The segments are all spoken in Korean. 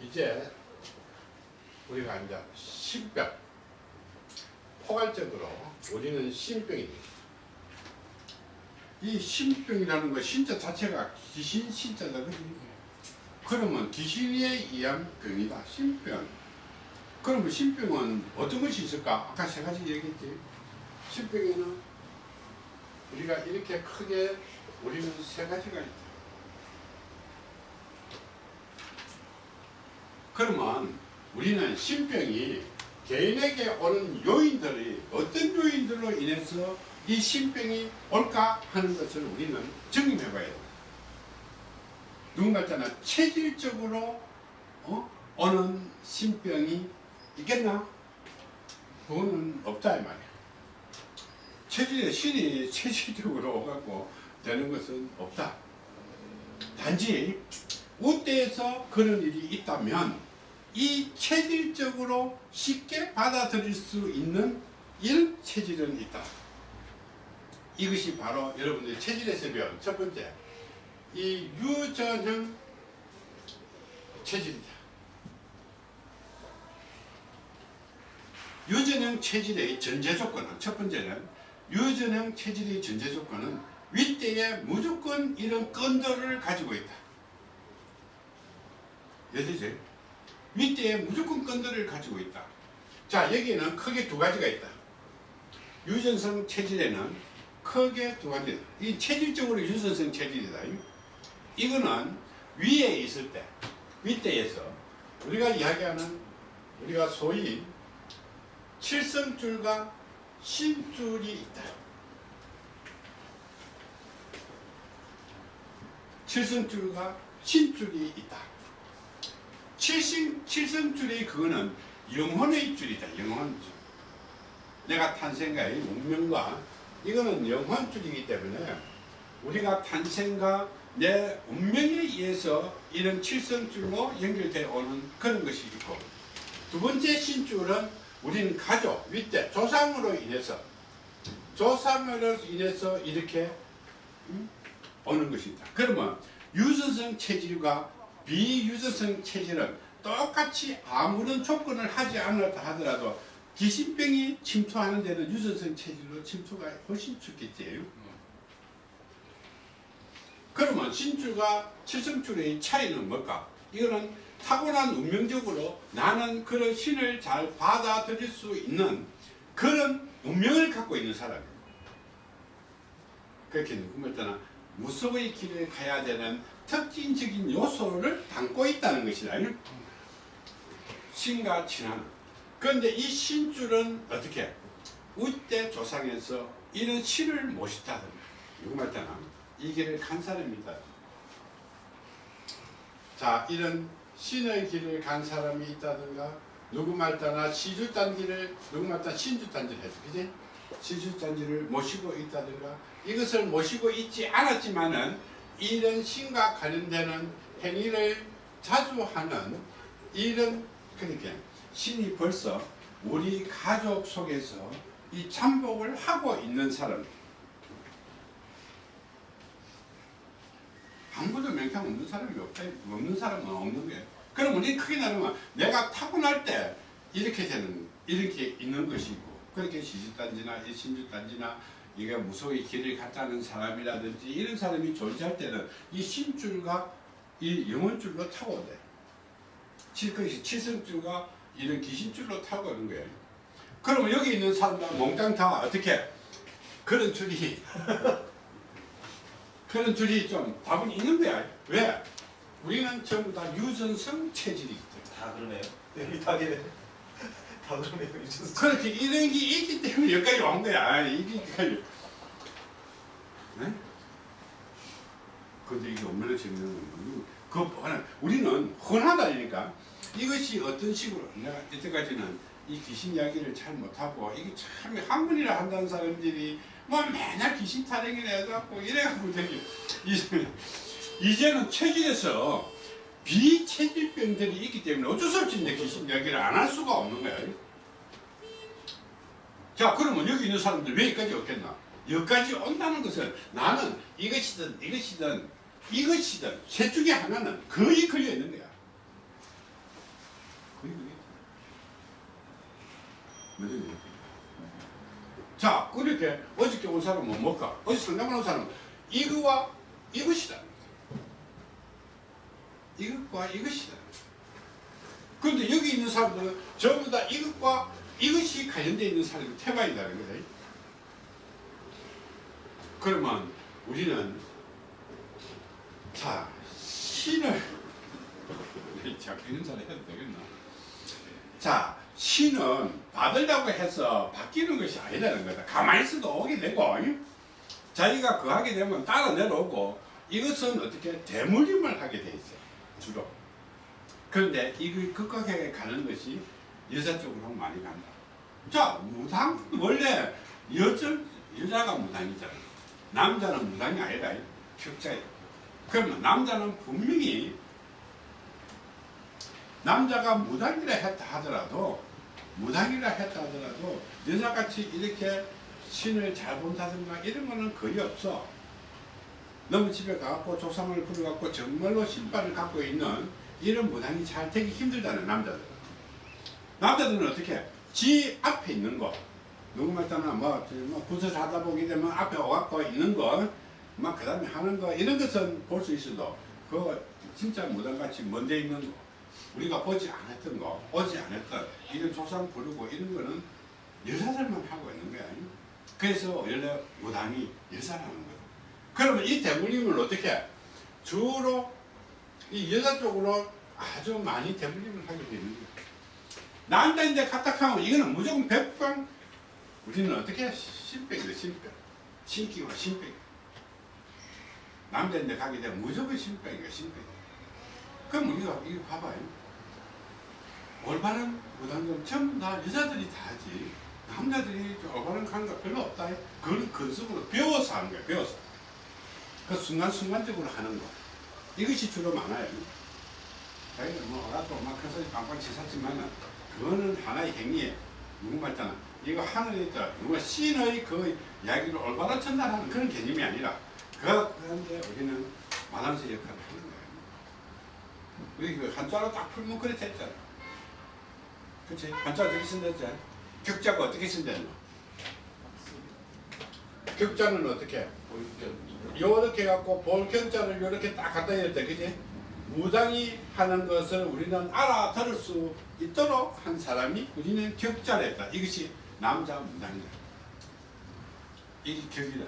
이제 우리가 이제 신병 포괄적으로 우리는 신병입니다. 이 신병이라는 거 신자 자체가 귀신 그지? 그러면 귀신에 의한 병이다 신병. 그러면 신병은 어떤 것이 있을까? 아까 세 가지 얘기했지. 신병에는 우리가 이렇게 크게 우리는 세 가지가 있다. 그러면 우리는 신병이 개인에게 오는 요인들이 어떤 요인들로 인해서 이 신병이 올까 하는 것을 우리는 증명해 봐야 돼요. 누군가 있잖아 체질적으로 어? 오는 신병이 있겠나? 그거는 없다 이 말이야. 체질의 신이 체질적으로 오갖고 되는 것은 없다. 단지 우대에서 그런 일이 있다면 이 체질적으로 쉽게 받아들일 수 있는 이런 체질은 있다. 이것이 바로 여러분들이 체질에서 배운 첫 번째 이 유전형 체질이다. 유전형 체질의 전제 조건은 첫 번째는 유전형 체질의 전제 조건은 윗대에 무조건 이런 건도를 가지고 있다. 예시죠? 윗대에 무조건 건도를 가지고 있다. 자 여기에는 크게 두 가지가 있다. 유전성 체질에는 크게 두 가지. 이 체질적으로 유전성 체질이다. 이거는 위에 있을 때, 윗대에서 우리가 이야기하는 우리가 소위 칠성줄과 신줄이 있다. 칠성줄과 신줄이 있다. 칠성, 칠성줄이 그거는 영혼의 줄이다. 영혼줄. 내가 탄생과의 운명과 이거는 영혼줄이기 때문에 우리가 탄생과 내 운명에 의해서 이런 칠성줄로 연결되어 오는 그런 것이 있고 두 번째 신줄은 우리는 가족, 윗대, 조상으로 인해서 조상으로 인해서 이렇게 음? 오는 것입니다. 그러면 유전성 체질과 비유전성 체질은 똑같이 아무런 조건을 하지 않았다 하더라도 기신병이 침투하는 데는 유전성 체질로 침투가 훨씬 쉽겠지. 그러면 신줄과 칠성줄의 차이는 뭘까? 이거는 타고난 운명적으로 나는 그런 신을 잘 받아들일 수 있는 그런 운명을 갖고 있는 사람이에요. 그렇게 누구말따나 무속의 길을 가야 되는 특징적인 요소를 담고 있다는 것이다. 신과 친하는. 그런데 이 신줄은 어떻게? 우대 조상에서 이런 신을 모시다든가. 누구 말따나 이 길을 간 사람이다. 자, 이런 신의 길을 간 사람이 있다든가 누구 말따나 시주단지를 누구 말따나 신주단지를 해서 그지? 시주단지를 모시고 있다든가 이것을 모시고 있지 않았지만은 이런 신과 관련되는 행위를 자주 하는 이런 그러니까 신이 벌써 우리 가족 속에서 이 참복을 하고 있는 사람 아무도 명탕 없는 사람이 없다. 없는 사람은 없는 거예요. 그럼 우리 크게 나누면 내가 타고날 때 이렇게 되는, 이렇게 있는 것이고, 그렇게 시주단지나 신주단지나 이게 무속의 길을 갔다는 사람이라든지 이런 사람이 존재할 때는 이 신줄과 이 영혼줄로 타고 온대. 그것이 칠성줄과 이런 귀신줄로 타고 오는 거예요. 그러면 여기 있는 사람들 몽땅 다 어떻게 그런 줄이 그런 줄이 좀 답은 있는 거야. 왜? 우리는 전부 다 유전성 체질이기 때문에. 다 그러네요. 여기 다 그래. 다 그러네요. 그렇게 이런 게 있기 때문에 여기까지 온 거야. 이게까지. 네? 근데 이게 얼마나 재밌는 건 그, 뻔한- 우리는 흔하다니까. 이것이 어떤 식으로, 내가 이때까지는 이 귀신 이야기를 잘 못하고, 이게 참 학문이라 한다는 사람들이 뭐 맨날 귀신 타령이라 해갖고 이래갖고 되게, 이제- 이제는 체질에서 비체질병들이 있기 때문에 어쩔 수 없이 내 귀신 이야기를 안 할 수가 없는 거야. 자 그러면 여기 있는 사람들 왜 여기까지 왔겠나? 여기까지 온다는 것은 나는 이것이든 이것이든 이것이든 셋 중에 하나는 거의 걸려 있는 거야. 거의 걸려 있는 거야. 자 그렇게 어저께 온 사람은 뭘까? 어제 상담을 온 사람은 이거와 이것이다. 이것과 이것이다. 그런데 여기 있는 사람들은 전부 다 이것과 이것이 관련되어 있는 사람이 태반이라는 거다. 그러면 우리는 자 신을 이런 소리 해도 되겠나? 자 신은 받으려고 해서 바뀌는 것이 아니라는 거다. 가만히 있어도 오게 되고 이? 자기가 그 하게 되면 따라 내려오고 이것은 어떻게 대물림을 하게 돼 있어요. 주로. 그런데 이걸 극악하게 가는 것이 여자 쪽으로 많이 간다. 자 무당 원래 여자 여자가 무당이잖아. 남자는 무당이 아니라 격자예요. 그러면 남자는 분명히 남자가 무당이라 했다 하더라도 무당이라 했다 하더라도 여자같이 이렇게 신을 잘 본다든가 이런 거는 거의 없어. 너무 집에 가갖고 조상을 부려갖고 정말로 신발을 갖고 있는 이런 무당이 잘 되기 힘들다는 남자들. 남자들은 어떻게? 지 앞에 있는 거. 누구 말따나 뭐, 뭐 굿을 하다 보게 되면 앞에 와갖고 있는 거, 막 그 다음에 하는 거 이런 것은 볼 수 있어도 그거 진짜 무당같이 먼데 있는 거. 우리가 보지 않았던 거, 오지 않았던 이런 조상 부르고 이런 거는 여자들만 하고 있는 거야. 그래서 원래 무당이 여자라는 거야. 그러면 이 대물림을 어떻게 주로 이 여자 쪽으로 아주 많이 대물림을 하게 되는 거야. 남자인데 카탁하면 이거는 무조건 백방 우리는 어떻게 신백이다 신백. 신기와 신백. 남자인데 가게 되면 무조건 신백이야 신백. 그럼 우리가 이거 봐봐요. 올바른 무당은 전부 다 여자들이 다 하지. 남자들이 저 올바른 거 별로 없다. 그걸 근속으로 배워서 하는 거야 배워서 그 순간순간적으로 하는 거. 이것이 주로 많아요. 자기는 뭐 어라도 막 해서 빵빵 치샀지만은 그거는 하나의 행위에 누구 말잖아 이거 하늘에 있다. 누가 신의 그 이야기를 올바로 전달하는 그런 개념이 아니라 그 그런데 우리는 마담새 역할을 하는 거예요. 우리 그 한자로 딱 풀면 그래 됐잖아. 그치? 한자 어떻게 쓴댔지? 격자가 어떻게 쓴댔노 격자는 어떻게 요렇게 갖고 볼격자를 요렇게 딱 갖다 대야 그지 무당이 하는 것을 우리는 알아들을 수 있도록 한 사람이 우리는 격자를 했다. 이것이 남자 무당이다. 이게 격이다.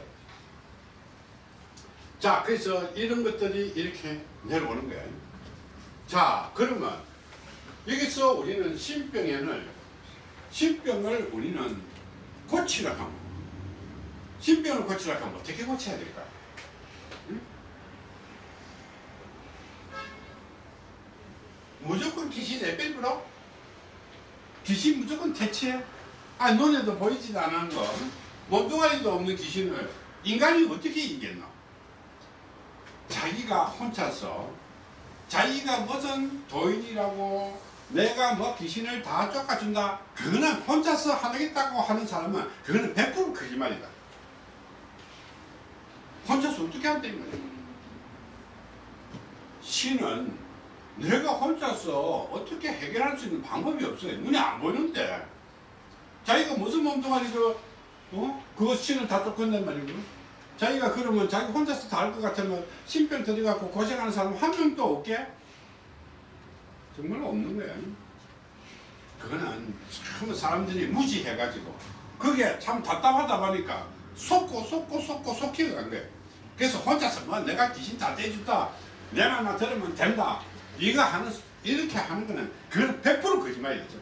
자, 그래서 이런 것들이 이렇게 내려오는 거야. 자, 그러면 여기서 우리는 신병에는 신병을 우리는 고치라 하면 신병을 고치라 하면 어떻게 고쳐야 될까? 무조건 귀신 에뺄부로 귀신 무조건 대체 아 눈에도 보이지도 않은 거. 몸뚱아리도 없는 귀신을 인간이 어떻게 이겼나 자기가 혼자서 자기가 무슨 도인이라고 내가 뭐 귀신을 다 쫓아준다. 그거는 혼자서 하겠다고 하는 사람은 그거는 100% 거짓말이다. 혼자서 어떻게 한다는 거야. 신은 내가 혼자서 어떻게 해결할 수 있는 방법이 없어요. 눈에 안 보이는데. 자기가 무슨 몸뚱아리로, 어? 그거 신을 다 쫓건단 말이고. 자기가 그러면 자기 혼자서 다 할 것 같으면 신병 들여갖고 고생하는 사람 한 명도 없게? 정말 없는 거야. 그거는 참 사람들이 무지해가지고. 그게 참 답답하다 보니까 속고 속고 속고 속히고 간 거야. 그래서 혼자서 뭐 내가 귀신 다 떼준다. 내 말만 들으면 된다. 이거 하는 이렇게 하는 거는 그건 100% 거짓말이죠.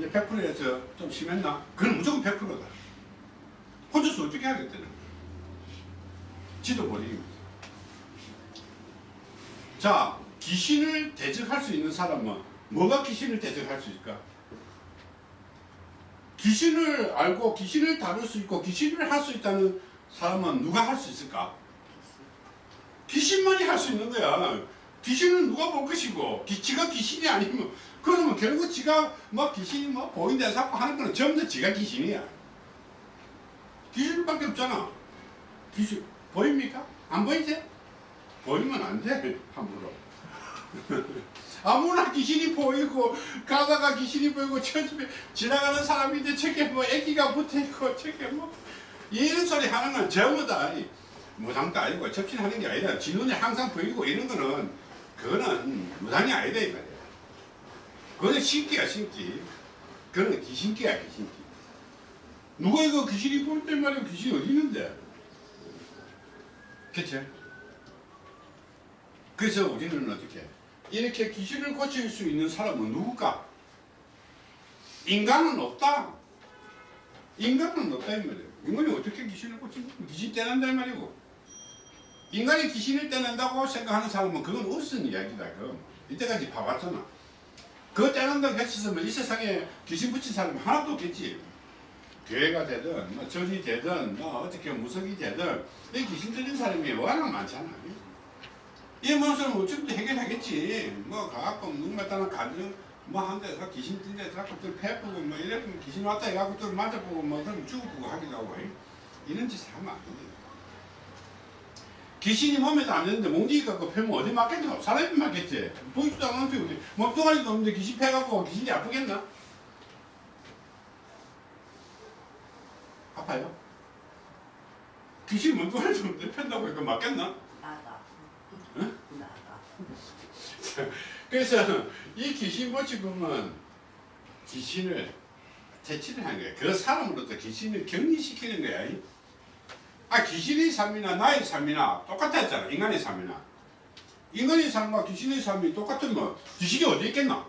100%에서 좀 심했나? 그건 무조건 100%다. 혼자서 어떻게 하겠다는. 지도 거죠. 자, 귀신을 대적할 수 있는 사람은 뭐가 귀신을 대적할 수 있을까? 귀신을 알고 귀신을 다룰 수 있고 귀신을 할 수 있다는 사람은 누가 할 수 있을까? 귀신만이 할 수 있는 거야. 귀신은 누가 볼 것이고, 기, 지가 귀신이 아니면, 그러면 결국 지가 뭐 귀신이 뭐 보인다 자꾸 하는 거는 전부 다 지가 귀신이야. 귀신밖에 없잖아. 귀신, 보입니까? 안 보이지? 보이면 안 돼, 함부로. 아무나 귀신이 보이고 가다가 귀신이 보이고 처집에 지나가는 사람인데 저게 뭐 애기가 붙어있고 저게 뭐 이런 소리 하는 건 전부 다 아니 무당도 아니고 접신하는 게 아니라 지 눈에 항상 보이고 이런 거는 그거는 무당이 아니다 이 말이야 그거는 신기야 신기 그거는 귀신기야 귀신기 누가 이거 귀신이 보일 때 말이야 귀신이 어디 있는데 그쵸? 그래서 우리는 어떻게 이렇게 귀신을 고칠 수 있는 사람은 누굴까? 인간은 없다. 인간은 없다 이 말이에요. 인간이 어떻게 귀신을 고치는 귀신 떼낸다 이 말이고 인간이 귀신을 떼낸다고 생각하는 사람은 그건 없은 이야기다. 그 이때까지 봐봤잖아. 그거 떼낸다고 했었으면 이 세상에 귀신 붙인 사람 하나도 없겠지. 교회가 되든 뭐 절이 되든 뭐 어떻게 무속이 되든 이 귀신 들린 사람이 워낙 많잖아. 이 문서는 어차피 해결하겠지. 뭐 가갖고 누구마다는 가정 뭐한 데서 귀신 든 데서 갖고 또 패보고 뭐 이러면 귀신 왔다 해갖고 또 맞아보고 뭐 그럼 죽어보고 하기도 하고 이런 짓을 하면 안 돼. 귀신이 몸에도 안 되는데 몽둥이 갖고 패면 어디 맞겠노? 사람이 맞겠지. 보이지도 않는데 어디 몸뚱아리도 없는데 귀신 패갖고 귀신이 아프겠나? 아파요? 귀신 몸뚱아리도 없는데 팬다고 이거 맞겠나? 나가. 응? 나가. 그래서 이 귀신 보치금은 귀신을 퇴치를 하는 거야. 그 사람으로부터 귀신을 격리시키는 거야. 이. 아 귀신의 삶이나 나의 삶이나 똑같았잖아. 인간의 삶이나. 인간의 삶과 귀신의 삶이 똑같으면 귀신이 어디 있겠나?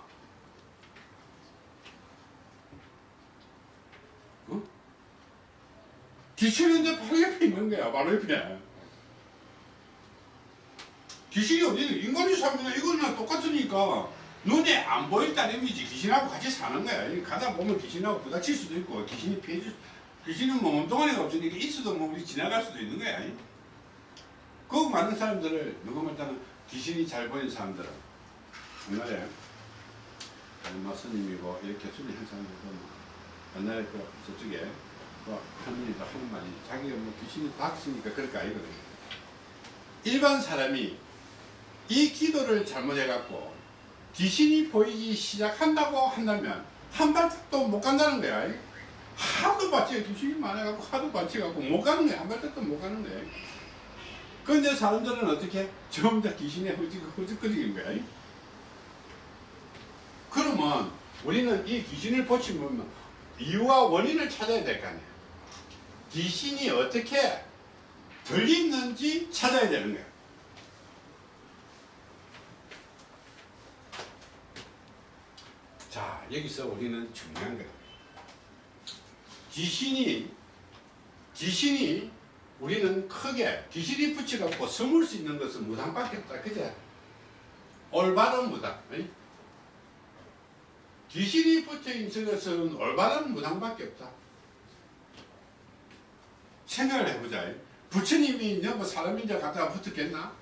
어? 귀신은 이제 바로 옆에 있는 거야. 바로 옆에. 귀신이 어디 인간의 삶이나 이거나 똑같으니까 눈에 안 보일 따름이지 귀신하고 같이 사는 거야. 이 가다 보면 귀신하고 부닥칠 수도 있고 귀신이 피해줄 수 귀신은 뭐 몸뚱아리가 없으니까 있어도 뭐 우리 지나갈 수도 있는 거야. 이. 그 많은 사람들을 누구 말따는 귀신이 잘 보이는 사람들은 옛날에 얼마 스님이고 이렇게 술이 한 사람들 보면 옛날에 그 저쪽에 그 할머니도 하는 말이 자기가 뭐 귀신이 닥치니까 그럴 거 아니거든. 일반 사람이 이 기도를 잘못해갖고 귀신이 보이기 시작한다고 한다면 한 발짝도 못 간다는 거야. 하도 받치 귀신이 많아갖고 하도 받치갖고 못 가는 거야. 한 발짝도 못 가는 거야. 그런데 사람들은 어떻게 전부 다 귀신에 허직, 허직거리는 거야. 그러면 우리는 이 귀신을 고치면 이유와 원인을 찾아야 될 거 아니야. 귀신이 어떻게 들리는지 찾아야 되는 거야. 자, 여기서 우리는 중요한 거야. 귀신이, 귀신이 우리는 크게 귀신이 붙여갖고 숨을 수 있는 것은 무당밖에 없다. 그제? 올바른 무당. 의? 귀신이 붙어 있는 것은 올바른 무당밖에 없다. 생각을 해보자. 부처님이 너뭐 사람인자 갖다가 붙었겠나?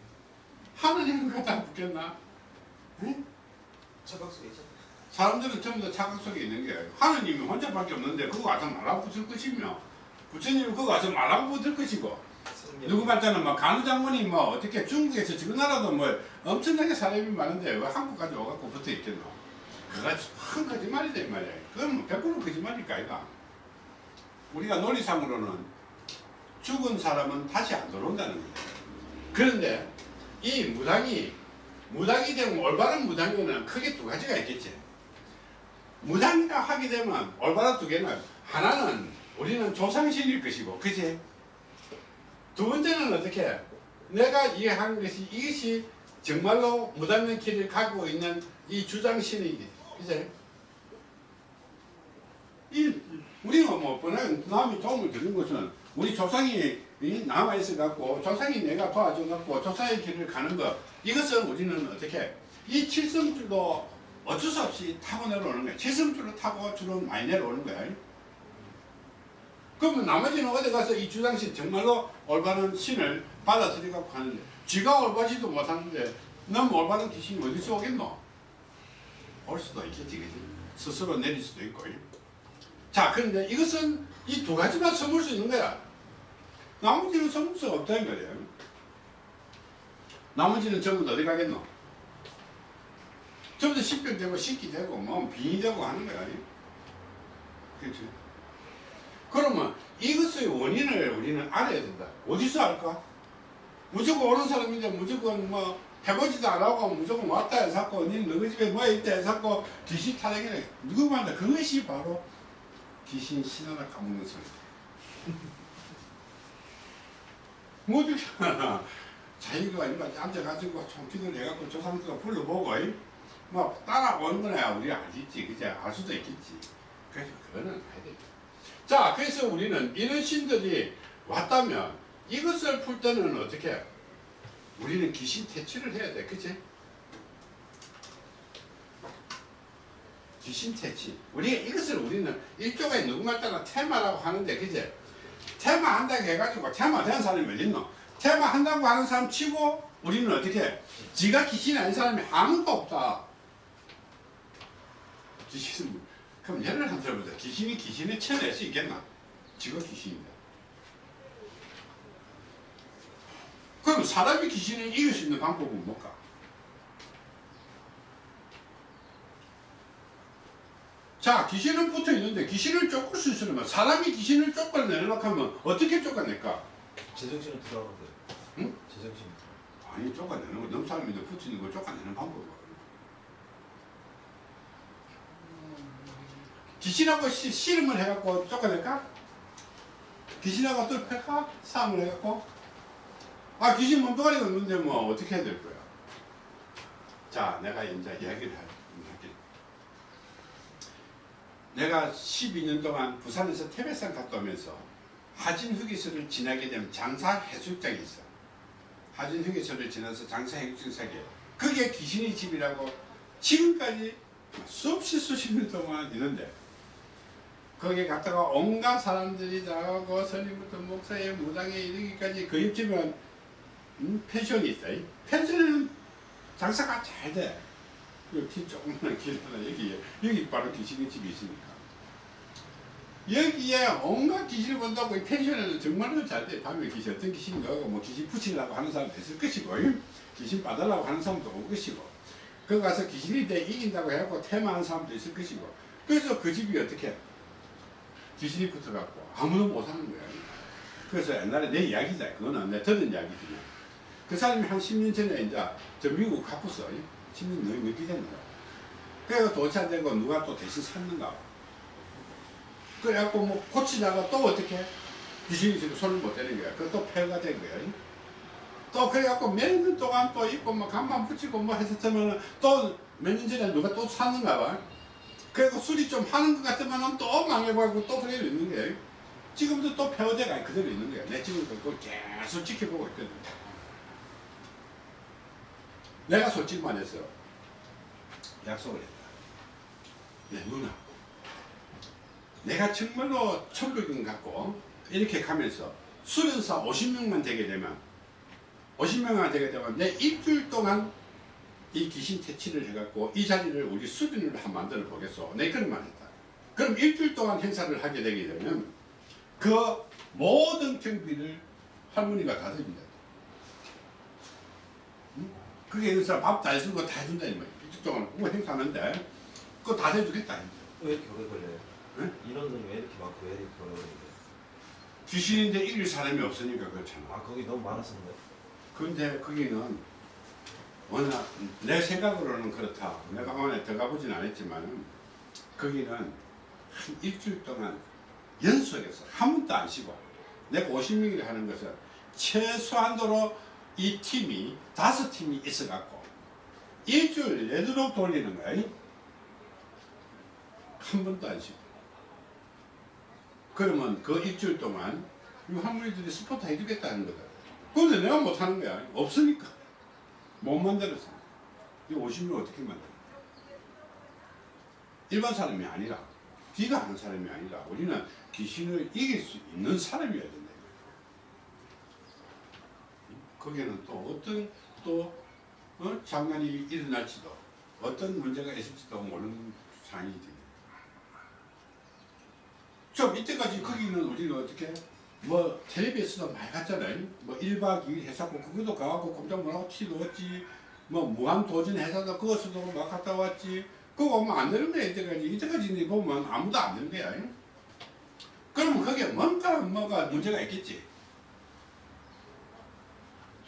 하느님 갖다가 붙겠나? 응? 착각 속에 있잖아. 사람들은 전부 다 착각 속에 있는 게 하느님이 혼자밖에 없는데 그거 와서 말하고 붙을 것이며 부처님이 그거 와서 말하고 붙을 것이고. 누구 말자는 뭐 간우장군이 뭐 어떻게 중국에서 지금 나라도 뭐 엄청나게 사람이 많은데 왜 한국까지 와갖고 붙어 있겠노? 그거 큰 거짓말이다 이 말이야. 그건 뭐100% 거짓말일까 이가 우리가 논리상으로는 죽은 사람은 다시 안 들어온다는 거야. 그런데 이 무당이 무당이 되면 올바른 무당에는 크게 두 가지가 있겠지 무당이라 하게 되면 올바른 두 개는 하나는 우리는 조상신일 것이고 그지? 두 번째는 어떻게? 내가 이해하는 것이 이것이 정말로 무당의 길을 가고 있는 이 주장신이지 그제 이 우리가 뭐 뻔한 남이 도움을 드린 것은 우리 조상이 남아 있어 갖고 조상이 내가 도와줘 갖고 조상의 길을 가는 것 이것은 우리는 어떻게? 이 칠성줄도 어쩔 수 없이 타고 내려오는 거야 칠성줄을 타고 주로 많이 내려오는 거야 그러면 나머지는 어디 가서 이 주장신 정말로 올바른 신을 받아들이고 가는데 지가 올바지도 못하는데 너무 올바른 귀신이 어디서 오겠노? 올 수도 있겠지 그지? 스스로 내릴 수도 있고 자 그런데 이것은 이 두 가지만 섬을 수 있는 거야 나머지는 섬을 수 없다 이 말이야 나머지는 전부 어디 가겠노? 좀더 신병되고 신기 되고 뭐 빙이 되고 하는 거야. 그렇지? 그러면 이것의 원인을 우리는 알아야 된다. 어디서 알까? 무조건 오는 사람인데 무조건 뭐 해보지도 안 하고 무조건 왔다 해서 고 니는 너희 집에 뭐 있다 해서 고 귀신 타령이네. 누구 말다 그것이 바로 귀신 신하나 까먹는 소리. 뭐지? 자기가 앉아가지고 총기를 해갖고 조상들가 불러보고 이? 뭐 따라오는 거야 우리 알겠지 그제 알 수도 있겠지 그래서 그거는 해야 돼. 자 그래서 우리는 이런 신들이 왔다면 이것을 풀 때는 어떻게 해? 우리는 귀신 퇴치를 해야 돼 그치? 귀신 퇴치 우리가 이것을 우리는 일종의 누구말 따라 테마라고 하는데 그치? 테마 한다고 해가지고 테마 된 사람이 어딨노? 테마 한다고 하는 사람 치고 우리는 어떻게 해? 지가 귀신이 아닌 사람이 아무도 없다 귀신은 그럼 예를 한번 들어보자 귀신이 귀신을 쳐낼 수 있겠나? 지가 귀신인데 그럼 사람이 귀신을 이길 수 있는 방법은 뭘까? 자 귀신은 붙어 있는데 귀신을 쫓을 수 있으면 사람이 귀신을 쫓아내려고 하면 어떻게 쫓아낼까? 제정신을 들어가는데. 응? 제정신. 아니 쫓아내는 거 너무 사람인데 붙어 있는 걸 쫓아내는 방법이야 귀신하고 씨, 씨름을 해갖고 쫓아낼까? 귀신하고 또 팰까? 싸움을 해갖고? 아 귀신 몸뚱아리가 없는데 뭐 어떻게 해야 될 거야? 자 내가 이제 이야기를 할- 할게. 내가 12년 동안 부산에서 태백산 갔다 오면서 하진 휴게소를 지나게 되면 장사 해수욕장이 있어. 하진 휴게소를 지나서 장사 해수욕장에 그게 귀신의 집이라고 지금까지 수없이 수십 년 동안 있는데 거기 갔다가 온갖 사람들이 다 가고 스님부터 목사에 무당에 이르기까지 그 옆집은 음, 펜션이 있어. 이 펜션은 장사가 잘 돼. 그길 조그마한 길 하나 여기 여기 바로 귀신의 집이 있으니까. 여기에 온갖 귀신을 본다고 이 펜션에는 정말로 잘 돼. 밤에 귀신 어떤 귀신이 나오고 뭐 귀신 붙이려고 하는 사람도 있을 것이고 이 귀신 받으려고 하는 사람도 올 것이고 거기 가서 귀신이 내 이긴다고 해갖고 퇴마하는 사람도 있을 것이고 그래서 그 집이 어떻게 해? 귀신이 붙어갖고 아무도 못하는 거야. 그래서 옛날에 내 이야기다. 그거는 내 들은 이야기지. 그 사람이 한 10년 전에 이제 저 미국 가pus어. 10년 넘- 넘게 됐는 거야. 그래서 도착되고 누가 또 대신 샀는가 봐. 그래갖고 뭐 고치다가 또 어떻게 귀신이 지금 손을 못 대는 거야. 그또 폐가 된 거야. 또 그래갖고 몇 년 동안 또 있고 뭐 간만 붙이고 뭐 했었으면 또 몇 년 전에 누가 또 샀는가 봐. 그래서 수리 좀 하는 것 같으면 또 망해버리고 또 그대로 있는 거예요. 지금도 또 폐허대가 그대로 있는 거야. 내 지금 그걸 계속 지켜보고 있거든. 내가 솔직히 말해서 약속을 했다. 내 누나. 내가 정말로 천국인 갖고 이렇게 가면서 수련사 50명만 되게 되면 50명만 되게 되면 내 일주일 동안 이 귀신 퇴치를 해갖고 이 자리를 우리 수련을 한 만들어 보겠소. 내 그런 말 했다. 그럼 일주일 동안 행사를 하게 되게 되면 그 모든 경비를 할머니가 다. 응? 그게 의사 밥다 해주고 다 해준다 이 말이야. 일주일 동안 그거 행사하는데 그거 다 해주겠다. 왜 이렇게 오래 걸려요? 응? 인원은 왜 이렇게 많고 왜 이렇게 오래 걸리는데? 귀신인데 이길 사람이 없으니까 그렇잖아. 아 거기 너무 많았었는데. 근데 거기는 워낙 내 생각으로는 그렇다. 내가 안에 들어가보진 않았지만 거기는 한 일주일 동안 연속해서 한 번도 안 쉬고 내가 50명이라 하는 것은 최소한도로 이 팀이 다섯 팀이 있어갖고 일주일 내도록 돌리는 거야. 한 번도 안 쉬고. 그러면 그 일주일 동안 이 할머니들이 스포트 해주겠다는 거다. 근데 내가 못하는 거야. 없으니까. 못 만들었어. 이 50명 어떻게 만들어? 일반 사람이 아니라, 귀가 하는 사람이 아니라, 우리는 귀신을 이길 수 있는 사람이어야 된다. 거기에는 또 어떤 또 어? 장난이 일어날지도, 어떤 문제가 있을지도 모르는 상황이지. 좀 이때까지 거기는 우리는 어떻게 뭐 텔레비에서도 많이 갔잖아요. 뭐 1박 2일 해사고 그것도 가갖고 놀라고 티 넣었지. 뭐 무한 도전 회사도 그것도 막 갔다 왔지. 그거 보면 안 되는 거야 이때까지 이때까지 보면 아무도 안 되는 거야. 그러면 그게 뭔가 뭐가 문제가 있겠지.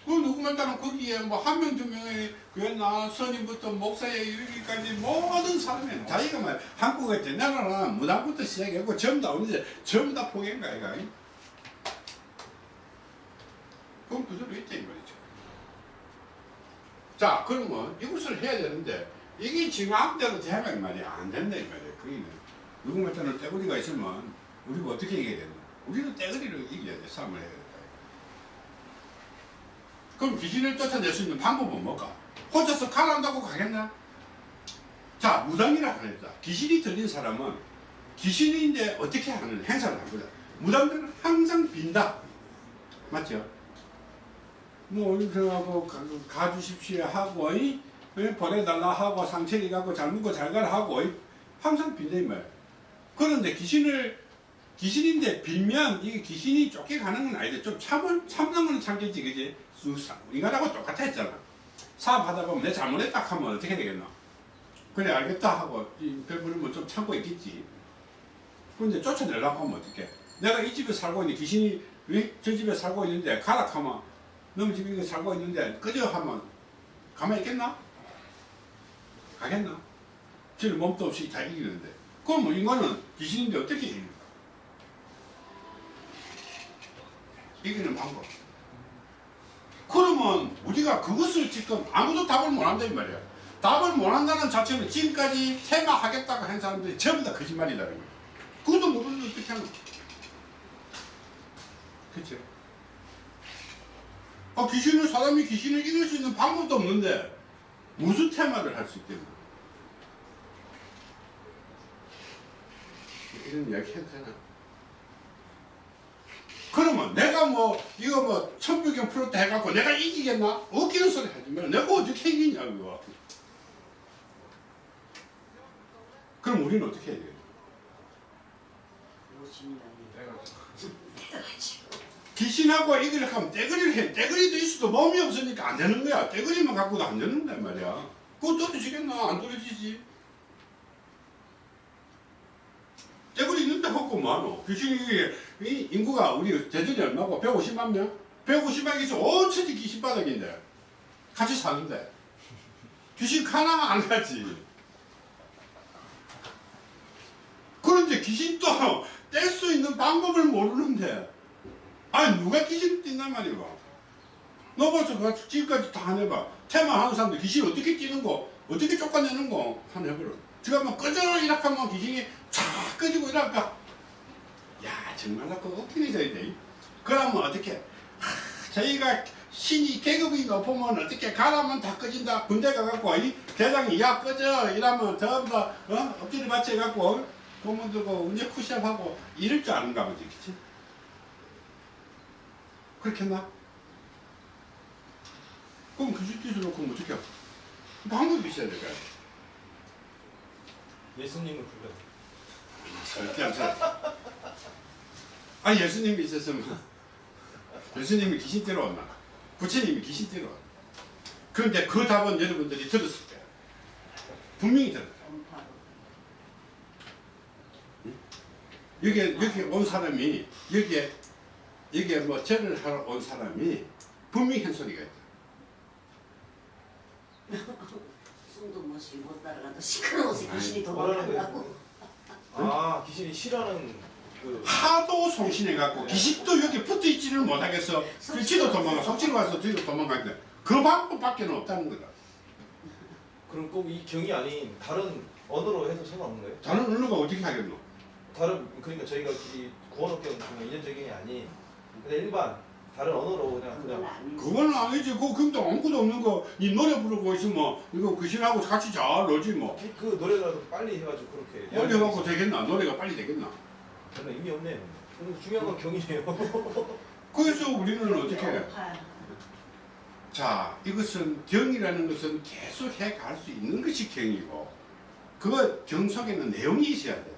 그 누구만 따면 거기에 뭐 한 명 두 명의 교회나 선임부터 목사에 이르기까지 모든 사람이 자기가 말 한국에 때 나라는 무당부터 시작했고 전부 다 오는데 전부 다 포기한 거야 이거. 그럼 그대로 있다 이 말이죠. 자 그러면 이것을 해야 되는데 이게 지금 앞대로 되면 말이야 안 된다 이 말이야. 그게 누구만 따는 떼구리가 있으면 우리가 어떻게 이겨야 되나? 우리는 떼구리를 이겨야 돼 싸움을 해야 돼. 그럼 귀신을 쫓아낼 수 있는 방법은 뭘까? 혼자서 가란다고 가겠나? 자, 무당이라 그랬다. 귀신이 들린 사람은 귀신인데 어떻게 하는 행사를 한 거다. 무당들은 항상 빈다. 맞죠? 뭐, 이렇게 하고 가, 가주십시오 하고, 이, 이 보내달라 하고, 상처리 갖고 잘 묻고 잘 가라 하고, 이, 항상 빈다, 이 말. 그런데 귀신을, 귀신인데 빌면 이게 귀신이 쫓겨가는 건 아닌데 좀 참을, 참는 건 참겠지, 그지? 인간하고 똑같아 했잖아. 사업하다 보면 내 잘못했다 하면 어떻게 되겠노? 그래 알겠다 하고 이 배부르면 좀 참고 있겠지. 근데 쫓아내려고 하면 어떡해? 내가 이 집에 살고 있는데 귀신이 왜 저 집에 살고 있는데 가라 하면 너무 집에 이거 살고 있는데 끄져 하면 가만히 있겠나? 가겠나? 질 몸도 없이 다 이기는데 그럼 인간은 귀신인데 어떻게 이깁니까? 이기는 방법 그러면 우리가 그것을 지금 아무도 답을 못 한다 이 말이야. 답을 못 한다는 자체는 지금까지 테마 하겠다고 한 사람들이 전부 다 거짓말이라는 거야. 그것도 모르는데 어떻게 하나? 그쵸? 아, 귀신을, 사람이 귀신을 이길 수 있는 방법도 없는데 무슨 테마를 할 수 있겠나? 이런 이야기 해도 되나? 그러면 내가 뭐 이거 뭐 천부경 프로트 해갖고 내가 이기겠나? 웃기는 소리 하지 마. 내가 어떻게 이기냐고. 그럼 우리는 어떻게 해야 돼? 귀신하고 이기를 하면 떼거리를 해. 떼거리도 있어도 몸이 없으니까 안 되는 거야. 떼거리만 갖고도 안 되는단 말이야. 그거 떨어지겠나? 안 떨어지지. 떼거리 있는데 갖고 뭐하노? 귀신이 이 인구가 우리 대전이 얼마고? 150만 명? 150만 있어 온 천지 귀신 바닥인데 같이 사는데 귀신 하나 안 가지 그런데 귀신 또뗄수 있는 방법을 모르는데 아니 누가 귀신 띈단 말이고 너 벌써 그 지금까지 다 해봐. 테마 하는 사람들 귀신 어떻게 뛰는 거? 어떻게 쫓아내는 거? 한번 해보라. 지금 한번 꺼져! 이락하면 귀신이 쫙 꺼지고 이랄까. 야 정말 나 그거 웃기네 돼. 그러면 어떻게? 저희가 신이 계급이 높으면 어떻게 가라면 다 꺼진다. 군대 가갖고 이 대장이 야 꺼져! 이러면 전부 다 어? 엎드려 받쳐갖고 고문 들고 운전 푸시업하고 이럴 줄 아는가 보지 그치? 그렇겠나? 그럼 그 짓을 놓고 어떻게 해? 방법이 있어야 될까요? 예수님을 불러. 절대 안 돼. 아 예수님이 있었으면 예수님이 귀신 때려왔나? 부처님이 귀신 때려왔나? 그런데 그 답은 여러분들이 들었을 거야. 분명히 들었다. 여기 여기 온 사람이 여기에 여기에 뭐 절을 하러 온 사람이 분명히 한 소리가 있다. 숨도 못 쉬고 못 따라가도 시끄러워서 귀신이 뭐라는 도망간다고 아 귀신이 싫어하는 그 하도 송신해갖고 귀신도 여기 붙어있지를 못하겠어. 뒤로 도망가, 속지로 와서 뒤로 도망가니까 그 방법밖에 없다는 거다. 그럼 꼭 이 경이 아닌 다른 언어로 해도 상관없는 거예요? 다른 언어가 어떻게 하겠노? 다른 그러니까 저희가 이 구원업계는 그냥 인연적인 게 아닌 그냥 일반 다른 언어로 그냥 그냥 아니지 그건 아니지. 그 근데 아무것도 없는 거, 이 노래 부르고 있으면 이거 귀신하고 같이 잘 놀지 뭐. 그 노래라도 빨리 해가지고 그렇게 빨리 해갖고 되겠나? 노래가 빨리 되겠나? 저는 의미 없네요. 근데 중요한 건 경이에요. 그래서 우리는 어떻게 해? 배고파요. 자, 이것은 경이라는 것은 계속 해갈 수 있는 것이 경이고, 그경 속에는 내용이 있어야 돼.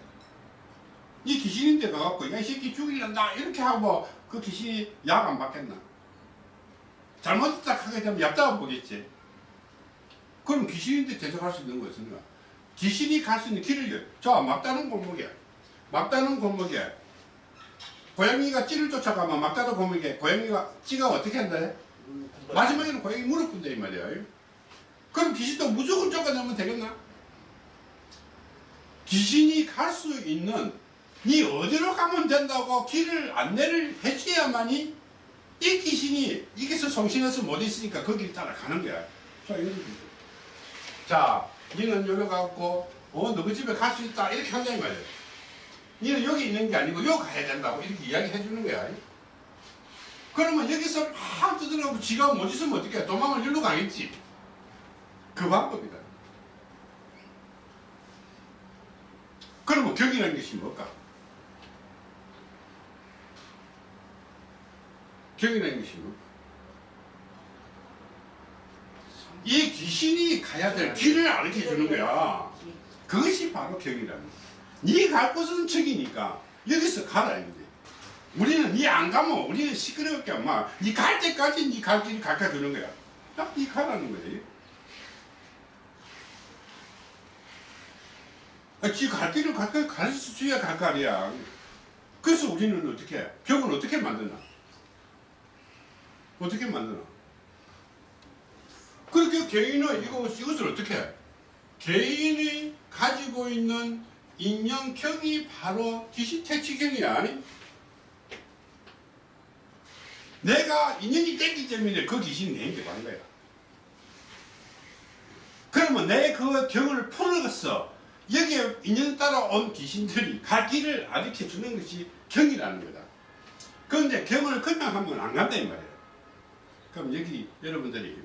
이 귀신인데 가갖고, 야, 이 새끼 죽이란다. 이렇게 하고, 그 귀신이 약 안 받겠나? 잘못했다 하게 되면 약 잡아 보겠지. 그럼 귀신인데 대적할 수 있는 것은 귀신이 갈 수 있는 길을 저 막다른 골목에 막다른 골목에 고양이가 찌를 쫓아가면 막다른 골목에 고양이가 찌가 어떻게 한다? 음, 마지막에는 고양이 무릎 꿇는다 이 말이야 그럼 귀신도 무조건 쫓아내면 되겠나? 귀신이 갈 수 있는 니 어디로 가면 된다고 길을 안내를 해줘야만이 이 귀신이 이게서 성신에서 못 있으니까 거기를 따라가는 거야. 자 이런. 자 니는 여기 가고 어 너희 집에 갈 수 있다. 이렇게 한다 이 말이야. 니는 여기 있는 게 아니고 여기 가야 된다고 이렇게 이야기 해 주는 거야. 그러면 여기서 막 두드려고 지가 못 있으면 어떻게 해 도망을 일로 가겠지. 그 방법이다. 그러면 격이라는 것이 뭘까 격이라는 것이 뭘까 이 귀신이 가야 될 길을 알려 주는 거야. 그것이 바로 격이라는 거야. 네갈 곳은 저기니까 여기서 가라 이거지 우리는 니안 가면 우리는 시끄럽게 막니갈 때까지 니갈 길을 가르쳐 주는 거야. 딱니 가라는 거지. 아, 지갈 길을 가르쳐 가르쳐 줘야 갈 거 아니야. 그래서 우리는 어떻게 해? 벽은 어떻게 만드나 어떻게 만드나 그렇게 개인은 이거, 이것을 어떻게 해? 개인이 가지고 있는 인연경이 바로 기시태치경이야. 내가 인연이 됐기 때문에 그 귀신이 내게 가는 거야. 그러면 내 그 경을 풀어서 여기에 인연 따라 온 귀신들이 갈 길을 가르쳐 주는 것이 경이라는 거다. 그런데 경을 그냥 하면 안 간다 이 말이야. 그럼 여기 여러분들이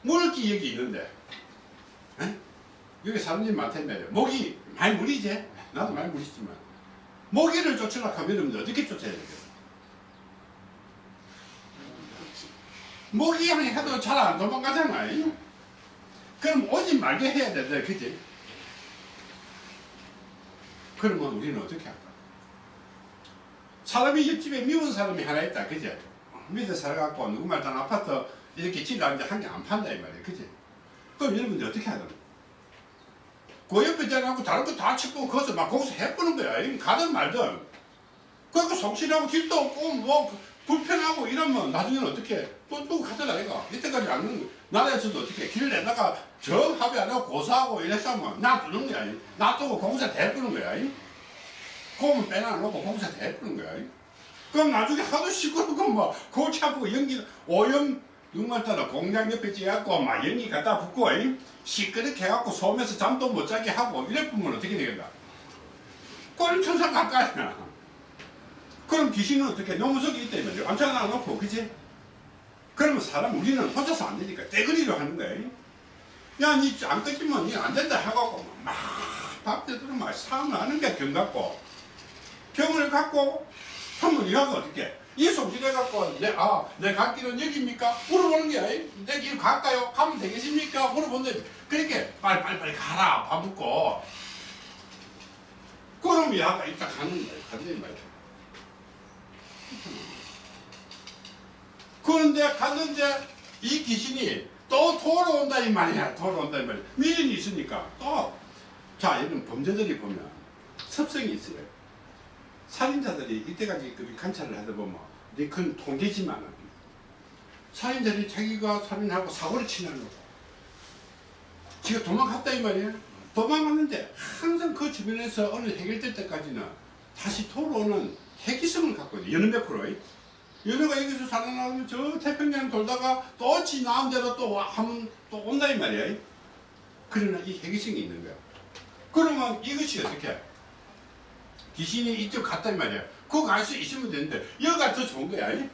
물기 여기 있는데 에? 여기 사람들이 많다면 모기 많이 물이지? 나도 많이 물이지만 모기를 쫓으려고 하면 여러분들 어떻게 쫓아야 그렇지. 모기 향이 해도 잘 안 도망가잖아. 그럼 오지 말게 해야 된다. 그지? 그러면 우리는 어떻게 할까 사람이 옆집에 미운 사람이 하나 있다. 그지? 밑에 살아갖고 누구 말단 아파트 이렇게 지나는데 한 개 안 판다 이 말이야. 그지? 그럼 여러분들 어떻게 하든. 그 옆에 자라고 다른 거 다 치고 거기서 막 거기서 해보는 거야. 이 가든 말든. 그리고 속실하고 길도 없고 뭐 불편하고 이러면 나중에는 어떻게 해? 또, 또 가잖아 이거? 이때까지 안 그런 거. 나라에서도 어떻게 길 내다가 정 합의 안 하고 고사하고 이랬으면 놔두는 거야. 이. 놔두고 공사 대부는 거야 이. 그거면 빼놔놓고 공사 대부는 거야 이. 그럼 나중에 하도 시끄럽고 뭐 골치 아프고 연기 오염 육만 따라 공장 옆에 찌갖고 막 연기 갖다 이. 시끄럽게 해갖고 소음에서 잠도 못 자게 하고 이래 보면 어떻게 되겠나 꼴천상 가까이나 그럼 귀신은 어떻게 너무 속에 있다 이말이야 암착 놔놓고 그지 그러면 사람 우리는 혼자서 안 되니까 떼거리로 하는 거야 야 니 안 끄지면 니안 된다 해갖고 막밥 되도록 막 싸움을 하는 게 경 갖고 경을 갖고 하면 이하가 어떻게 이 속질해 갖고 내, 아, 내갈 길은 여기입니까? 물어보는 거야. 내 길 갈까요? 가면 되겠습니까? 물어보는데 그렇게 빨리 빨리 빨리 가라. 밥 먹고. 그럼 이하가 이따 가는 거야. 가는 말이야. 그런데 갔는데 이 귀신이 또 돌아온다 이 말이야. 돌아온다 이 말이야. 미련이 있으니까 또. 자, 이런 범죄들이 보면 습성이 있어요. 살인자들이 이때까지 그 관찰을 하다 보면 네 그건 통계지만 살인자들이 자기가 살인하고 사고를 치는 거고 지가 도망갔다 이 말이야 도망갔는데 항상 그 주변에서 어느 해결될 때까지는 다시 돌아오는 해기성을 갖고 있어 여느 몇 프로 연애가 여기서 살아나면 저 태평양 돌다가 또 지 나온 대로 또 와- 하면 또 온다 이 말이야 그러나 이 해기성이 있는 거야. 그러면 이것이 어떻게 해? 귀신이 이쪽 갔단 말이야. 그거 갈 수 있으면 되는데 여기가 더 좋은 거야. 이?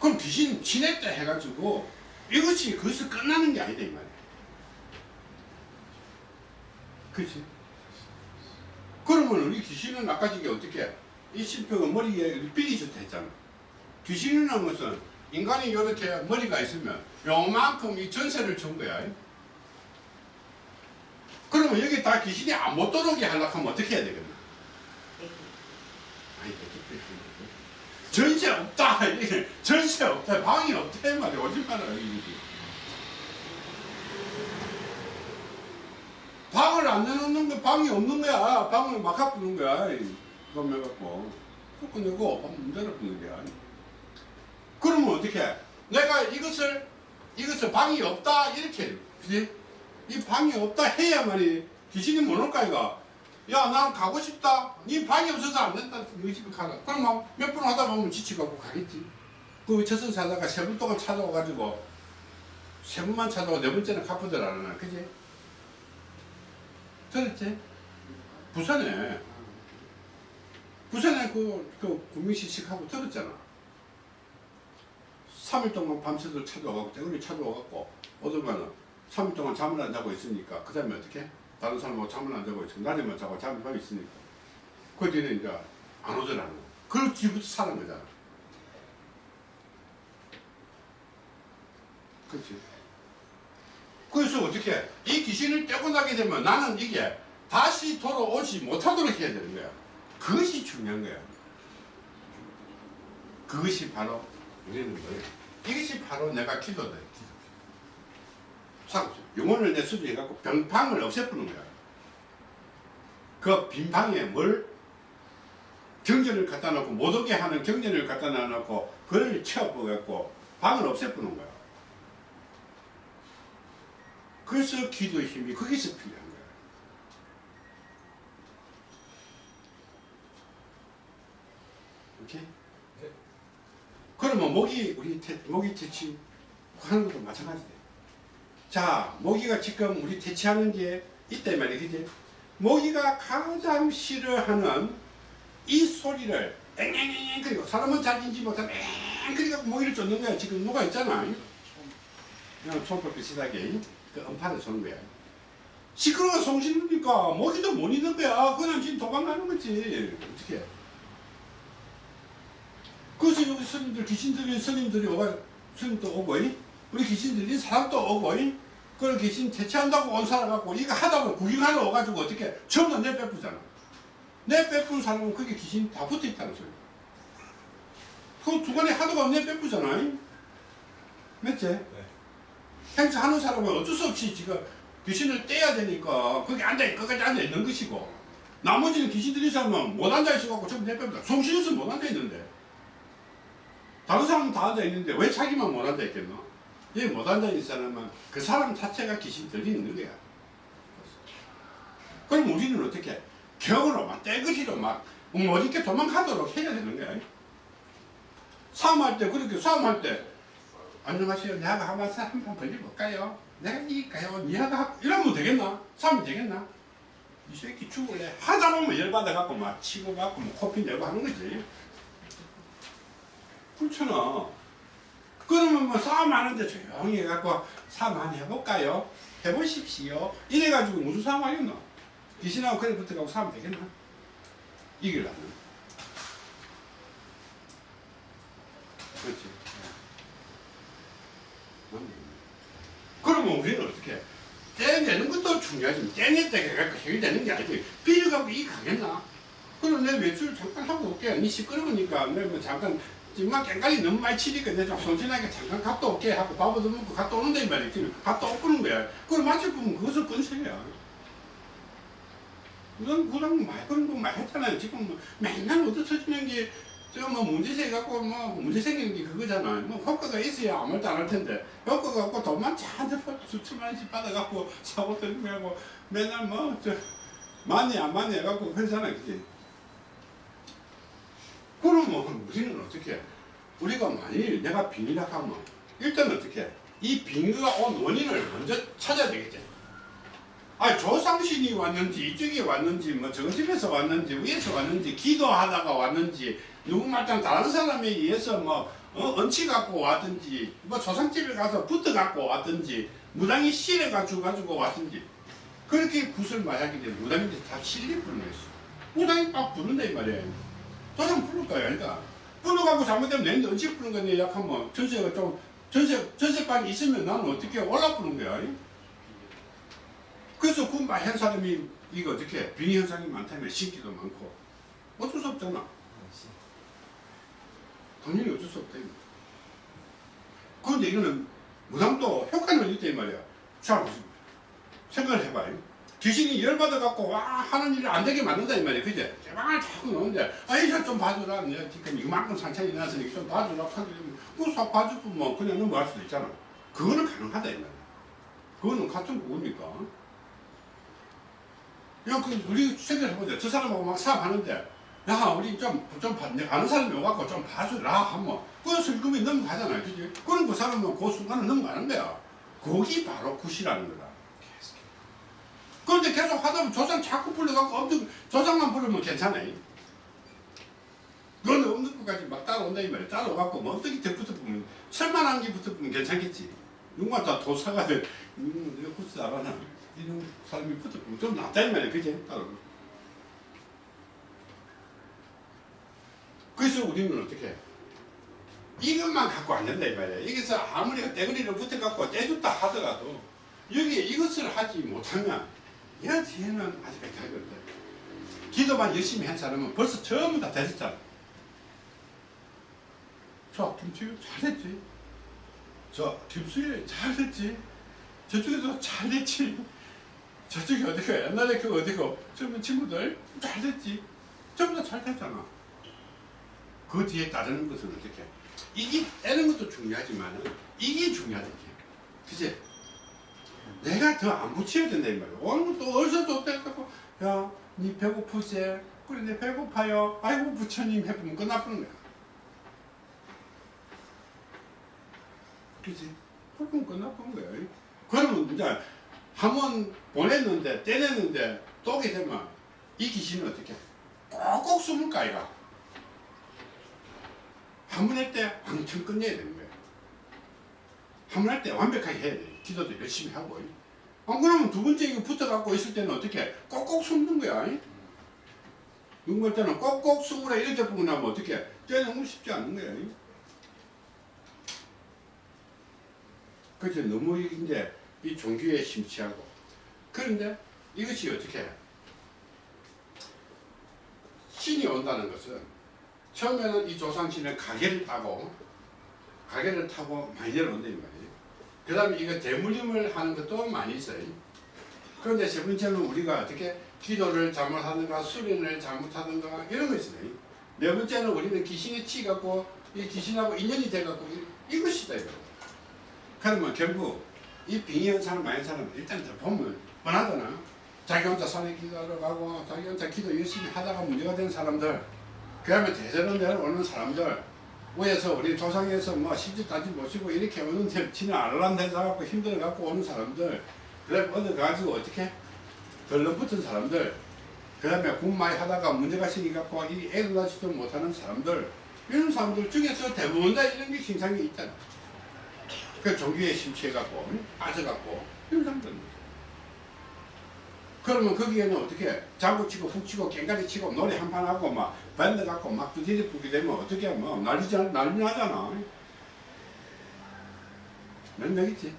그럼 귀신 지냈다 해가지고 이것이 거기서 끝나는 게 아니다 이 말이야. 그치? 그러면 우리 귀신은 아까 저게 어떻게 해? 이 심표가 머리에 삐리 좋다 했잖아. 귀신이라는 것은 인간이 이렇게 머리가 있으면 요만큼 이 전세를 준 거야. 그러면 여기 다 귀신이 안 못 들어오게 하려고 하면 어떻게 해야 되겠나? 아니? 전세 없다. 전세 없다. 방이 없다. 이 말이야. 오지 마라 이게 방을 안 내놓는 거 방이 없는 거야. 방을 막 갖고는 거야. 그럼 해갖고. 그거 내고 방 문제를 푸는 거야. 그러면 어떻게 내가 이것을 이것을 방이 없다. 이렇게 그지 이 방이 없다 해야만이 귀신이 못 올까 이거 야, 난 가고 싶다. 니 방이 없어서 안 된다. 너희 집에 가라. 그럼 몇 번 하다 보면 지치고 가겠지. 그 저승 사자가 세 번 동안 찾아와가지고 세 번만 찾아와 네 번째는 갚으더라나. 그지? 들었지? 부산에 부산에 그, 그 구민시식하고 들었잖아. 3일 동안 밤새도록 찾아와갖고 떼구리 찾아와갖고 어떨만은 3일 동안 잠을 안 자고 있으니까 그 다음에 어떻게? 다른 사람하고 잠을 안 자고 있어. 낮에만 자고 잠을 자고 있으니까. 그 뒤에는 이제 안 오더라는 거. 그걸 뒤부터 사는 거잖아. 그렇지. 그래서 어떻게 이 귀신을 떼고 나게 되면 나는 이게 다시 돌아오지 못하도록 해야 되는 거야. 그것이 중요한 거야. 그것이 바로 우리는 뭐예요? 이것이 바로 내가 기도다. 기도. 상 영혼을 내 수주해갖고 병방을 없애버리는 거야. 그 빈방에 뭘 경전을 갖다 놓고 못 오게 하는 경전을 갖다 놔놓고 그걸 채워버려갖고 방을 없애버리는 거야. 그래서 기도의 힘이 거기서 필요한 거야. 오케이? 네. 그러면 모기 우리 태, 모기 퇴치 하는 것도 마찬가지돼. 자, 모기가 지금 우리 퇴치하는 게 있단 말이야, 그지? 모기가 가장 싫어하는 이 소리를 앵앵앵 그리고 사람은 잘 인지 못하는 앵 그리고 모기를 쫓는 거야. 지금 뭐가 있잖아. 그냥 촌법 비슷하게 그 음파를 쏘는 거야. 시끄러워 송시니까 모기도 못 있는 거야. 그냥 지금 도망가는 거지. 어떻게? 그래서 여기 스님들 귀신들이 스님들이 오가 스님도 오고 이? 우리 귀신들이 사람도 오고 이? 그걸 귀신 대체한다고 온 사람 갖고 이거 하다 보면 구경하러 와가지고 어떻게 전부 내 빼쁘잖아. 내 빼쁜 사람은 그게 귀신 다 붙어 있다는 소리. 그 두간에 하다가 내 빼쁘잖아. 이? 맞지? 네. 행사하는 사람은 어쩔 수 없이 지금 귀신을 떼야 되니까 거기 앉아 끝까지 앉아 있는 것이고 나머지는 귀신들이 사람은 못 앉아 있어갖고 전부 내뺍니다. 송신에서 못 앉아 있는데 다른 사람은 다 앉아 있는데 왜 자기만 못 앉아 있겠노? 여기 못 앉아 있는 사람은 그 사람 자체가 귀신 들이 있는 거야. 그럼 우리는 어떻게 격으로 막 떼거리로 막못 있게 도망가도록 해야 되는 거야. 싸움할 때 그렇게 싸움할 때 안녕하세요. 내가 한번 한번 벌려볼까요? 내가 이길까요? 니가 하 이러면 되겠나? 싸우면 되겠나? 이 새끼 죽을래? 하다 보면 열받아갖고 막 치고 갖고 뭐 코피 내고 하는 거지. 그렇잖아. 그러면 뭐 싸움 하는데 조용히 해갖고 싸움 한번 해볼까요? 해보십시오. 이래가지고 무슨 싸움 하겠노? 귀신하고 그래 붙어가고 싸우면 되겠나? 이기려면. 그렇지. 그러면 우리는 어떻게 해? 떼내는 것도 중요하지 떼냈다 해갖고 해결되는 게 아니지 비려갖고 이 가겠나? 그럼 내 외출 잠깐 하고 올게 니 시끄러우니까 내뭐 잠깐 정말 깽까지 너무 많이 치니까 내가 좀 손신하게 잠깐 갔다 올게 하고 밥도 먹고 갔다 오는데 이 말이지. 갔다 오는 거야. 그걸 마치 보면 그것을 건설이야. 그런 그런 말 그런 거 많이 했잖아요. 지금 뭐 맨날 얻어 터지는 게 지금 뭐 문제 생겨갖고 뭐 문제 생기는 게 그거잖아. 뭐 효과가 있어야 아무 말도 안 할 텐데. 효과가 없고 돈만 잔뜩 수천만 원씩 받아갖고 사고 들고 맨날 뭐 저 많이 안 많이 해갖고 그러잖아 그지. 그러면 우리는 어떻게 우리가 만일 내가 빙이라 하면 일단 어떻게 이 빙의가 온 원인을 먼저 찾아야 되겠지. 아 조상신이 왔는지 이쪽에 왔는지 뭐 정집에서 왔는지 위에서 왔는지 기도하다가 왔는지 누구 말단 다른 사람에 의해서 뭐 어, 언치 갖고 왔든지 뭐 조상집에 가서 붙어 갖고 왔든지 무당이 실어 가지고 가지고 왔든지 그렇게 구슬 마약이 돼 무당인데 다 실리 거였어. 무당이 막 부른다 이 말이야 조상 부를 거야 그러니까. 불러가고 잘못되면 내는데 언제 부른 거냐 약하면. 전세가 좀 전세 전세방이 있으면 나는 어떻게 올라 부는 거야 그래서 그 말한 사람이 이거 어떻게 빙의 현상이 많다면 신기도 많고. 어쩔 수 없잖아. 당연히 어쩔 수 없다. 그런데 이거는 무당도 효과는 있다 이 말이야. 자, 생각을 해봐요. 귀신이 열받아갖고 와 하는 일을 안 되게 만든다 이 말이야. 그제? 제발 자꾸 나오는데 아이 저좀 봐주라. 내가 지금 이만큼 상처이 났으니까 좀 봐주라. 그사 봐주면 뭐 그냥 넘어갈 수도 있잖아. 그거는 가능하다 이 말이야. 그거는 같은 거니까. 야, 그 우리 생각해 보자. 저 사람하고 막 사업하는데 야, 우리 좀, 좀, 봐, 내가 아는 사람이 와갖고 좀 봐주라 하면, 그 슬금이 넘어가잖아. 그지? 그럼 그 사람은 그 순간은 넘어가는 거야. 거기 바로 굿이라는 거다. 그런데 계속 하다 보면 조상 자꾸 불러갖고 엄청, 조상만 부르면 괜찮아. 너는 없는 것까지 막 따라온다, 이 말이야. 따라와갖고, 뭐더 붙어보면, 천만한 게 붙어보면 괜찮겠지. 누가 다 도사가 돼. 음, 내가 굿을 알아나. 이런 사람이 붙어보면 좀 낫다, 이 말이야. 그지? 따라오고. 그래서 우리는 어떻게 해? 이것만 갖고 안 된다 이 말이야. 여기서 아무리 떼거리를 붙어갖고 떼줬다 하더라도 여기에 이것을 하지 못하면 야 뒤에는 아직까지 갈 없다. 기도만 열심히 한 사람은 벌써 전부 다 됐었잖아. 저 김치유 잘됐지. 저 김수일 잘됐지. 저쪽에도 잘됐지. 저쪽이 어디가 옛날에 그 어디고 젊은 친구들 잘됐지. 전부 다 잘 됐잖아. 그 뒤에 따르는 것은 어떻게? 이게 떼는 것도 중요하지만 이게 중요하다. 그지? 내가 더 안 붙여야 된다 이 말이야. 오늘 또 어디서 또 떼갖고 야, 니 배고프지? 그래, 내 배고파요. 아이고 부처님 해보면 끝나버는 거야. 그지? 그럼 끝나버는 거야. 그러면 이제 한 번 보냈는데 떼냈는데 또 오게 되면 이 귀신은 어떻게? 꼭꼭 숨을까 아이가? 한 번 할 때 왕창 끝내야 되는 거야. 한 번 할 때 완벽하게 해야 돼. 기도도 열심히 하고. 안 그러면 두 번째 이거 붙어갖고 있을 때는 어떻게 꼭꼭 숨는 거야. 눈물 때는 꼭꼭 숨으라 이렇게 보고 나면 어떻게 떼는 쉽지 않은 거야. 그래서 너무 이제 이 종교에 심취하고 그런데 이것이 어떻게 신이 온다는 것은 처음에는 이 조상신은 가게를 타고 가게를 타고 많이 내려온다. 그 다음에 이거 대물림을 하는 것도 많이 있어요. 그런데 세 번째는 우리가 어떻게 기도를 잘못하든가 수련을 잘못하든가 이런 거 있어요. 네 번째는 우리는 귀신에 치갖고 이 귀신하고 인연이 돼갖고 이- 이것이다 이거. 그러면 결국 이 빙의한 사람 많은 사람 일단 다 보면 뻔하잖아. 자기 혼자 산에 기도하러 가고 자기 혼자 기도 열심히 하다가 문제가 된 사람들 그 다음에 대전원 내려오는 사람들 위에서 우리 조상에서 뭐 시집까지 모시고 이렇게 오는데 지는 알람대서 갖고 힘들어 갖고 오는 사람들 그 다음에 어디 가지고 어떻게 덜렁붙은 사람들 그 다음에 군 많이 하다가 문제가 생겨갖고 이 애를 낳지도 못하는 사람들 이런 사람들 중에서 대부분 다 이런 게 신상이 있잖아 그 종교에 심취해갖고 응? 빠져갖고 이런 사람들 그러면 거기에는 어떻게 장구 치고 북치고 깽가리 치고 노래 한 판 하고 막 밴드 갖고 막 두드리 부게 되면 어떻게 뭐 난리 난리 나잖아. 몇 명이지?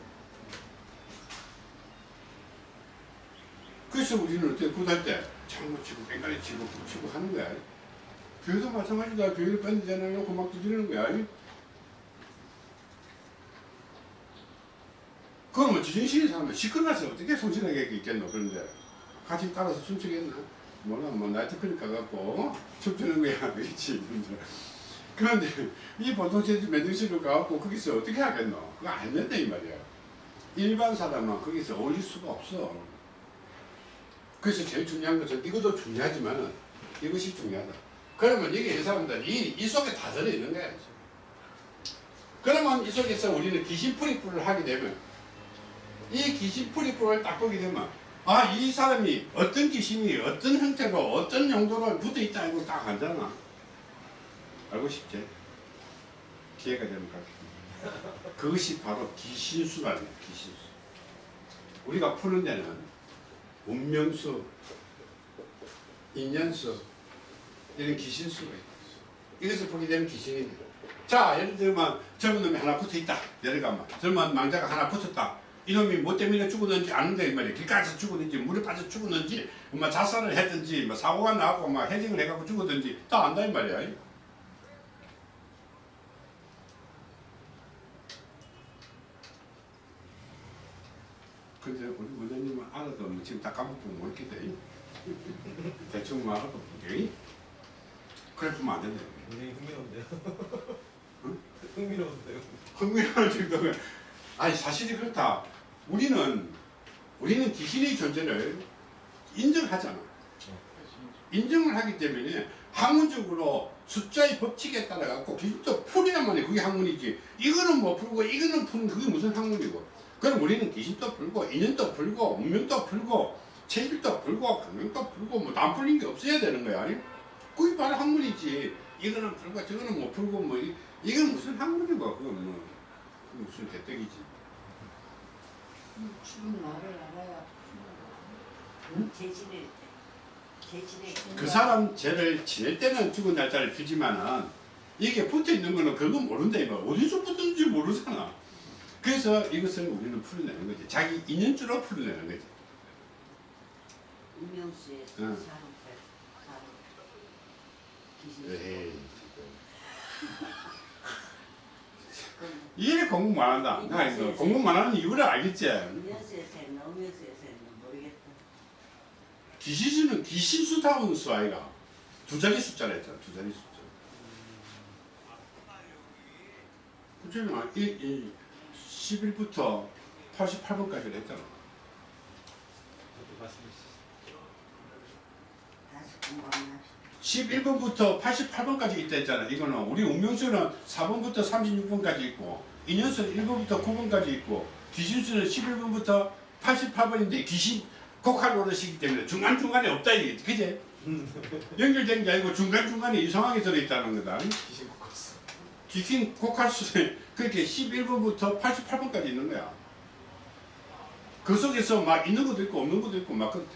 그래서 우리는 어떻게 구달 때 장구치고 깽가리 치고 북치고 하는 거야? 교회도 마찬가지다. 교회를 밴드 대놓고 막 두드리는 거야. 그러면 지정신이 사람은 시끄러워서 어떻게 성실하게 있겠노 그런데? 같이 따라서 춤추겠나? 몰라 뭐 나이트클럽 가갖고 춤추는 거야 그렇지 그런데 이 보통 제주 매정실로 가갖고 거기서 어떻게 하겠노? 그거 안 된다 이 말이야. 일반 사람은 거기서 어울릴 수가 없어. 그래서 제일 중요한 것은 이것도 중요하지만 이것이 중요하다. 그러면 이게 이 사람들 이, 이 속에 다 들어있는 거야 그러면 이 속에서 우리는 귀신 풀이풀을 하게 되면 이 귀신 풀이풀을 딱 보게 되면 아 이 사람이 어떤 귀신이 어떤 형태로 어떤 용도로 붙어있다 이거 딱 알잖아. 알고 싶지? 기회가 되면 가르칩니다 그것이 바로 귀신수라는 거야 귀신수. 우리가 푸는 데는 운명수 인연수 이런 귀신수가 있어. 이것을 보게 되면 귀신이 돼. 자 예를 들면 젊은 놈이 하나 붙어있다. 들면 젊은 망자가 하나 붙었다 이놈이 뭐 때문에 죽었는지 아는데 말이야. 길가에서 죽었는지 물에 빠져 죽었는지 뭐 자살을 했든지 뭐 사고가 나고 막 헤딩을 해갖고 죽었든지 다 안다 이 말이야. 근데 우리 원장님은 알아도 뭐 지금 다 까먹고 모르게 뭐 돼? 대충 뭐 알아도 보게? 그래 보면 안 된다 굉장히 흥미로운데요. 응? 흥미로운데요. 흥미로운 정도면. 아니 사실이 그렇다. 우리는 우리는 귀신의 존재를 인정하잖아. 인정을 하기 때문에 학문적으로 숫자의 법칙에 따라 갖고 귀신도 풀이란 말이야. 그게 학문이지. 이거는 뭐 풀고 이거는 푸는 그게 무슨 학문이고. 그럼 우리는 귀신도 풀고 인연도 풀고 운명도 풀고 체질도 풀고 강명도 풀고 뭐 안 풀린 게 없어야 되는 거야. 아니? 그게 바로 학문이지. 이거는 풀고 저거는 못 풀고 뭐 이, 이건 무슨 학문이고 그건 뭐 무슨 대떡이지. 죽은 나를 알아야 재질일 때 재질의 그 사람 죄를 지낼 때는 죽은 날짜를 피지만은 이게 붙어 있는 거는 그거 모른다 이거 어디서 붙었는지 모르잖아. 그래서 이것을 우리는 풀어내는 거지. 자기 인연주로 풀어내는 거지. 운명수의 응. 사람들 사람 귀신 에 이, 이래 공부만 한다. 나 이거 공부만 하는 이유를 알겠지. 모르겠다 귀신수는 귀신수다운 수 아이가 두 자리 숫자라 했잖아. 두 자리 숫자. 이 11부터 88번까지 했잖아. 다시 공부 한번 합시다 11번부터 88번까지 있다 했잖아. 이거는 우리 운명수는 4번부터 36번까지 있고 인연수는 1번부터 9번까지 있고 귀신수는 11번부터 88번인데 귀신 곡할 노릇이기 때문에 중간중간에 없다 이게 그제? 연결된 게 아니고 중간중간에 이상하게 들어있다는 거다. 귀신 코커스. 귀신 곡할수는 그렇게 11번부터 88번까지 있는 거야. 그 속에서 막 있는 것도 있고 없는 것도 있고 막 그렇대.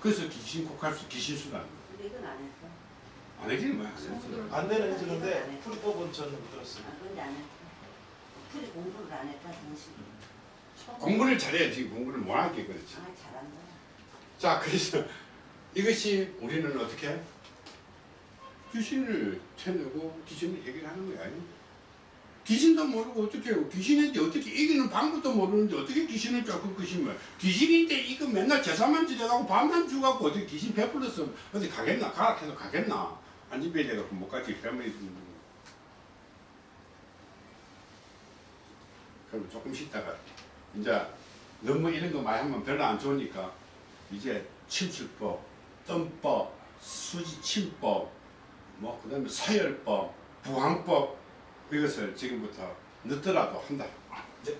그래서 귀신 곡할수 귀신수라는 거야. 근데 이건 안 했어 안 하기는 뭐야. 안. 안내는 해주는데 풀법은 저는 못 들었어요. 아 근데 안 했어 풀이 공부를 안 했다 정식 공부를 잘해야지 공부를 못하게 그렇지. 아 잘한다 자 그래서 이것이 우리는 어떻게 귀신을 쳐내고 귀신을 해결하는 거야. 귀신도 모르고 어떻게 해요? 귀신인데 어떻게 이기는 방법도 모르는데 어떻게 귀신을 쫓고 귀신을 귀신인데 이거 맨날 제사만 지내가고 밤만 주갖고 어떻게 귀신 베풀어서 어디 가겠나 가라 해서 가겠나 안진배에 돼갖고 못 가지 뺨을 그럼 조금 쉬다가 이제 너무 이런 거 많이 하면 별로 안 좋으니까 이제 침술법, 뜸법, 수지침법, 뭐 그 다음에 서열법, 부항법 이것을 지금부터 늦더라도 한다. 네.